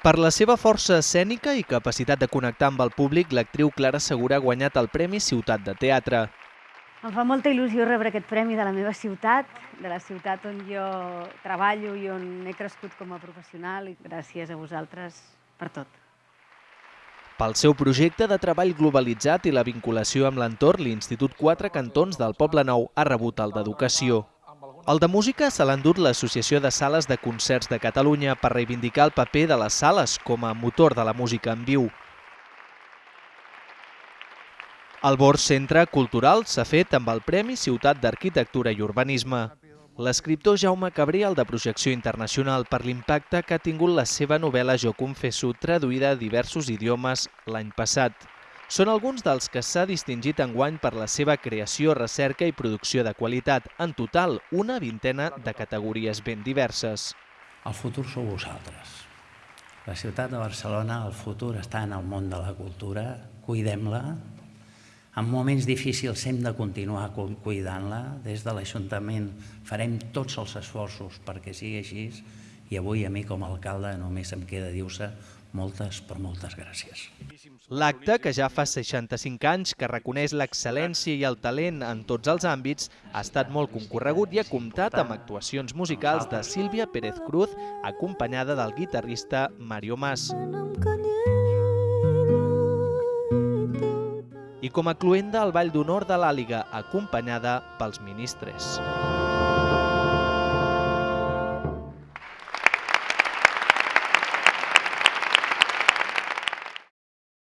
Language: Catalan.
Per la seva força escènica i capacitat de connectar amb el públic, l'actriu Clara Segura ha guanyat el Premi Ciutat de Teatre. Em fa molta il·lusió rebre aquest premi de la meva ciutat, de la ciutat on jo treballo i on he crescut com a professional i gràcies a vosaltres per tot. Pel seu projecte de treball globalitzat i la vinculació amb l'entorn, l'Institut Quatre Cantons del Poble Nou ha rebut el d'Educació. El de música se l'ha endut l'Associació de Sales de Concerts de Catalunya per reivindicar el paper de les sales com a motor de la música en viu. El Bors Centre Cultural s'ha fet amb el Premi Ciutat d'Arquitectura i Urbanisme. L'escriptor Jaume Cabriel, de projecció internacional per l'impacte que ha tingut la seva novel·la Jo confesso, traduïda a diversos idiomes l'any passat. Són alguns dels que s'ha distingit enguany per la seva creació, recerca i producció de qualitat. En total, una vintena de categories ben diverses. El futur sou vosaltres. La ciutat de Barcelona, el futur està en el món de la cultura. Cuidem-la, en moments difícils hem de continuar cuidant-la. Des de l'Ajuntament farem tots els esforços perquè sigui així i avui a mi com a alcalde només em queda dir-se moltes, però moltes gràcies. L'acte, que ja fa 65 anys que reconeix l'excel·lència i el talent en tots els àmbits, ha estat molt concorregut i ha comptat amb actuacions musicals de Sílvia Pérez Cruz, acompanyada del guitarrista Mario Mas. I com a cluenda al Ball d'Honor de l'Àliga, acompanyada pels ministres.